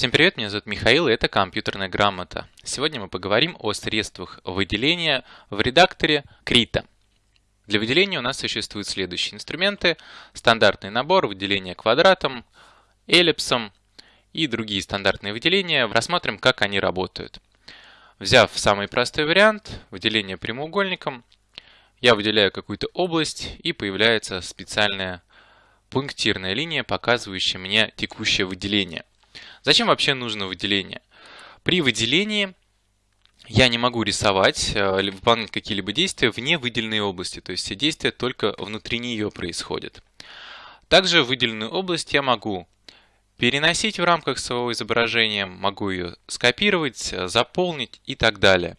Всем привет, меня зовут Михаил, и это компьютерная грамота. Сегодня мы поговорим о средствах выделения в редакторе Крита. Для выделения у нас существуют следующие инструменты. Стандартный набор, выделение квадратом, эллипсом и другие стандартные выделения. Рассмотрим, как они работают. Взяв самый простой вариант, выделение прямоугольником, я выделяю какую-то область и появляется специальная пунктирная линия, показывающая мне текущее выделение. Зачем вообще нужно выделение? При выделении я не могу рисовать э, или выполнять какие-либо действия вне выделенной области, то есть все действия только внутри нее происходят. Также выделенную область я могу переносить в рамках своего изображения, могу ее скопировать, э, заполнить и так далее.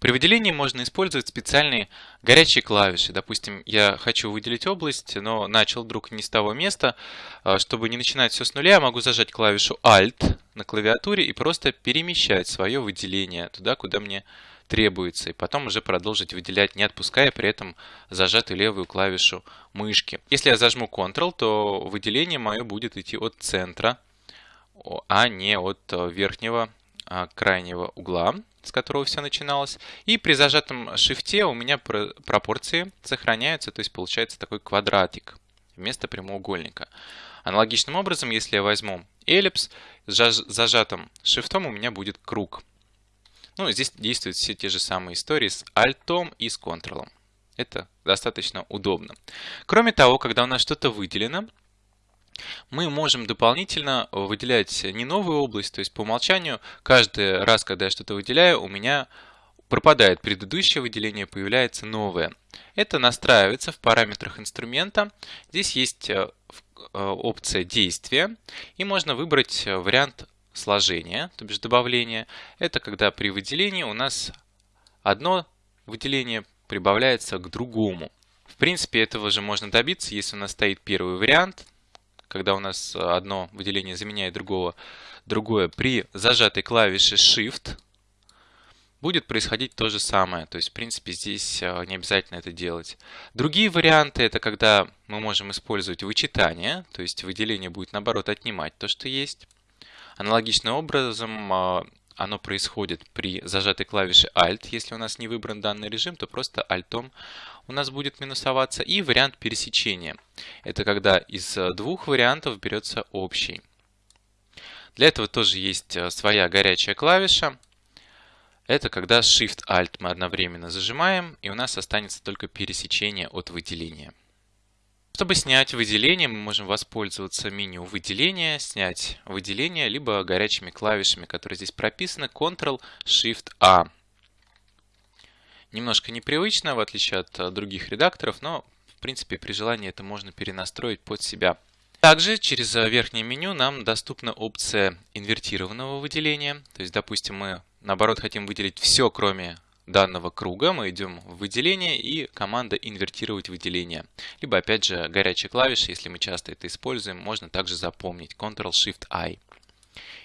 При выделении можно использовать специальные горячие клавиши. Допустим, я хочу выделить область, но начал вдруг не с того места. А, чтобы не начинать все с нуля, я могу зажать клавишу Alt на клавиатуре и просто перемещать свое выделение туда, куда мне требуется. И потом уже продолжить выделять, не отпуская при этом зажатую левую клавишу мышки. Если я зажму Ctrl, то выделение мое будет идти от центра, а не от э, верхнего крайнего угла с которого все начиналось. И при зажатом шифте у меня пропорции сохраняются, то есть получается такой квадратик вместо прямоугольника. Аналогичным образом, если я возьму эллипс, с зажатым шифтом у меня будет круг. Ну, здесь действуют все те же самые истории с альтом и с контролом. Это достаточно удобно. Кроме того, когда у нас что-то выделено, мы можем дополнительно выделять не новую область, то есть по умолчанию каждый раз, когда я что-то выделяю, у меня пропадает предыдущее выделение, появляется новое. Это настраивается в параметрах инструмента. Здесь есть э, э, опция действия, и можно выбрать вариант сложения, то бишь добавления. Это когда при выделении у нас одно выделение прибавляется к другому. В принципе, этого же можно добиться, если у нас стоит первый вариант, когда у нас одно выделение заменяет другого, другое, при зажатой клавише Shift будет происходить то же самое. То есть, в принципе, здесь а, не обязательно это делать. Другие варианты – это когда мы можем использовать вычитание, то есть выделение будет, наоборот, отнимать то, что есть. Аналогичным образом а, оно происходит при зажатой клавише Alt. Если у нас не выбран данный режим, то просто Alt у нас будет минусоваться. И вариант пересечения. Это когда из двух вариантов берется общий. Для этого тоже есть э, своя горячая клавиша. Это когда Shift-Alt мы одновременно зажимаем, и у нас останется только пересечение от выделения. Чтобы снять выделение, мы можем воспользоваться меню выделения, снять выделение, либо горячими клавишами, которые здесь прописаны, Ctrl-Shift-A. Немножко непривычно, в отличие от э, других редакторов, но в принципе при желании это можно перенастроить под себя. Также через э, верхнее меню нам доступна опция инвертированного выделения. То есть, допустим, мы наоборот хотим выделить все, кроме данного круга мы идем в выделение и команда инвертировать выделение. Либо опять же горячая клавиша, если мы часто это используем, можно также запомнить Ctrl-Shift-I.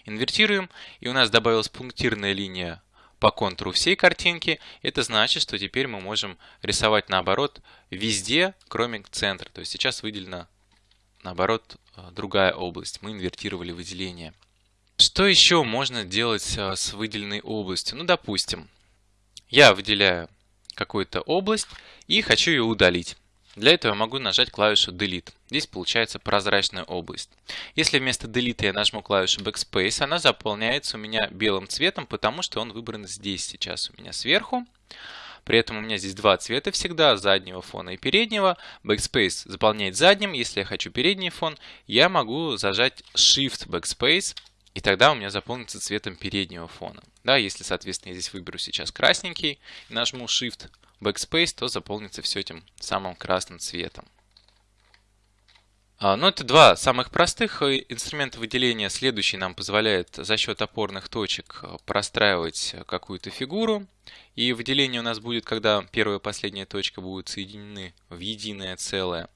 Инвертируем и у нас добавилась пунктирная линия по контуру всей картинки. Это значит, что теперь мы можем рисовать наоборот везде, кроме центра. То есть сейчас выделена наоборот другая область. Мы инвертировали выделение. Что еще можно делать а, с выделенной областью? Ну, допустим, я выделяю какую-то область и хочу ее удалить. Для этого я могу нажать клавишу Delete. Здесь получается прозрачная область. Если вместо Delete я нажму клавишу Backspace, она заполняется у меня белым цветом, потому что он выбран здесь сейчас у меня сверху. При этом у меня здесь два цвета всегда, заднего фона и переднего. Backspace заполняет задним. Если я хочу передний фон, я могу зажать Shift Backspace и тогда у меня заполнится цветом переднего фона. Да, если, соответственно, я здесь выберу сейчас красненький и нажму Shift Backspace, то заполнится все этим самым красным цветом. А, ну, это два самых простых э, инструмента выделения. Следующий нам позволяет за счет опорных точек э, простраивать какую-то фигуру. И выделение у нас будет, когда первая и последняя точка будут соединены в единое целое.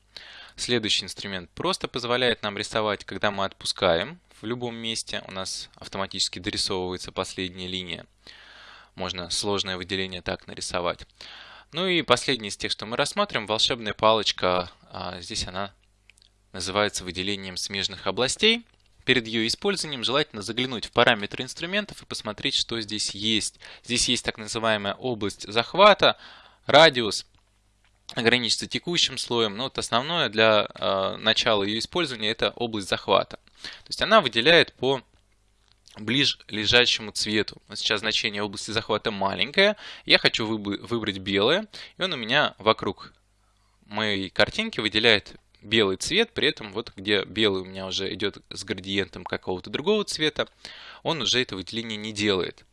Следующий инструмент просто позволяет нам рисовать, когда мы отпускаем в любом месте. У нас автоматически дорисовывается последняя линия. Можно сложное выделение так нарисовать. Ну и последний из тех, что мы рассмотрим, волшебная палочка. А, здесь она называется выделением смежных областей. перед ее использованием желательно заглянуть в параметры инструментов и посмотреть, что здесь есть. Здесь есть так называемая область захвата, радиус, ограничиться текущим слоем. Но вот основное для э, начала ее использования это область захвата. То есть она выделяет по ближе цвету. Сейчас значение области захвата маленькое. Я хочу выбрать белое. И он у меня вокруг моей картинки выделяет белый цвет. При этом вот где белый у меня уже идет с градиентом какого-то другого цвета, он уже это выделение не делает.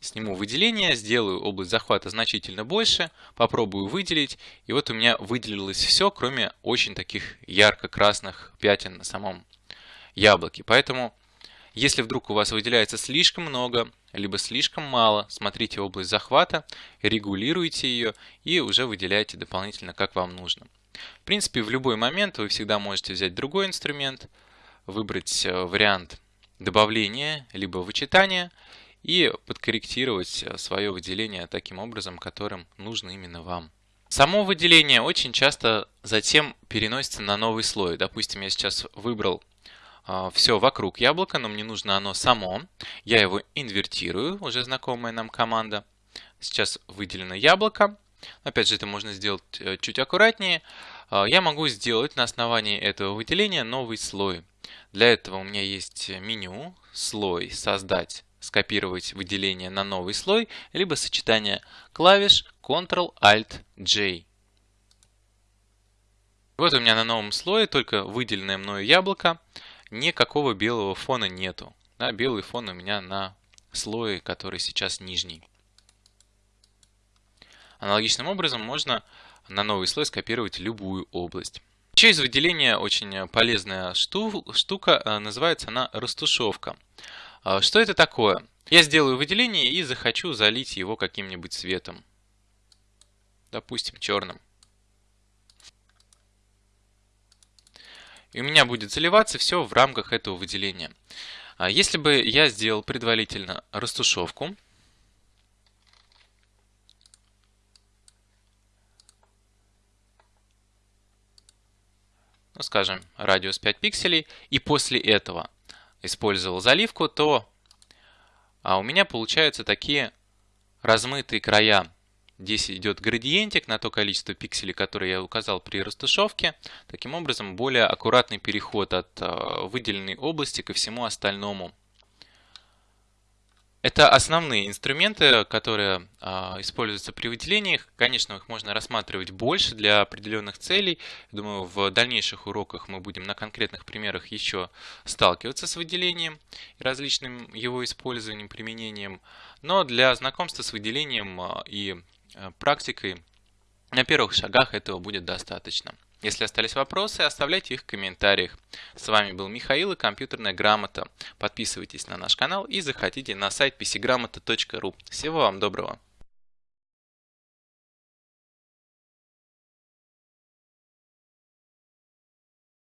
Сниму выделение, сделаю область захвата значительно больше, попробую выделить. И вот у меня выделилось все, кроме очень таких ярко-красных пятен на самом яблоке. Поэтому если вдруг у вас выделяется слишком много, либо слишком мало, смотрите область захвата, регулируйте ее и уже выделяйте дополнительно, как вам нужно. В принципе, в любой момент вы всегда можете взять другой инструмент, выбрать э, вариант добавления, либо вычитания и подкорректировать э, свое выделение таким образом, которым нужно именно вам. Само выделение очень часто затем переносится на новый слой. Допустим, я сейчас выбрал а, все вокруг яблока, но мне нужно оно само. Я его инвертирую, уже знакомая нам команда. Сейчас выделено яблоко. Опять же, это можно сделать э, чуть аккуратнее. А, я могу сделать на основании этого выделения новый слой. Для этого у меня есть меню, слой, создать, скопировать выделение на новый слой, либо сочетание клавиш Ctrl-Alt-J. Вот у меня на новом слое только выделенное мною яблоко никакого белого фона нету. Да, белый фон у меня на слое, который сейчас нижний. Аналогичным образом можно на новый слой скопировать любую область. Еще из выделения очень полезная штука, э, называется она растушевка. А, что это такое? Я сделаю выделение и захочу залить его каким-нибудь цветом. Допустим, черным. И у меня будет заливаться все в рамках этого выделения. А если бы я сделал предварительно растушевку, ну, скажем, радиус 5 пикселей, и после этого использовал заливку, то а у меня получаются такие размытые края Здесь идет градиентик на то количество пикселей, которые я указал при растушевке. Таким образом, более аккуратный переход от а, выделенной области ко всему остальному. Это основные инструменты, которые а, используются при выделениях. Конечно, их можно рассматривать больше для определенных целей. Думаю, в дальнейших уроках мы будем на конкретных примерах еще сталкиваться с выделением и различным его использованием, применением. Но для знакомства с выделением а, и Э, практикой на первых шагах этого будет достаточно. Если остались вопросы, оставляйте их в комментариях. С вами был Михаил и компьютерная грамота. Подписывайтесь на наш канал и заходите на сайт pcgramota.ru. Всего вам доброго!